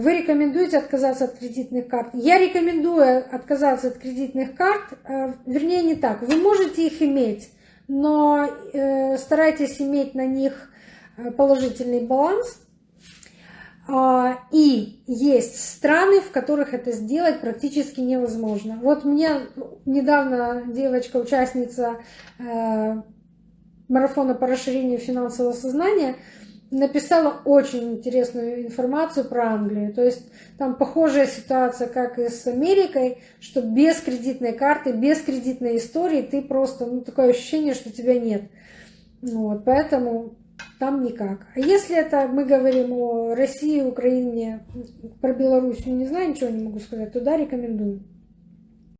Вы рекомендуете отказаться от кредитных карт? Я рекомендую отказаться от кредитных карт, э, вернее не так. Вы можете их иметь, но э, старайтесь иметь на них э, положительный баланс. А, и есть страны, в которых это сделать практически невозможно. Вот мне недавно девочка, участница марафона по расширению финансового сознания, написала очень интересную информацию про Англию. То есть там похожая ситуация, как и с Америкой, что без кредитной карты, без кредитной истории ты просто, ну, такое ощущение, что тебя нет. Вот, поэтому там никак. А если это мы говорим о России, Украине, про Белоруссию, не знаю, ничего не могу сказать, туда рекомендую.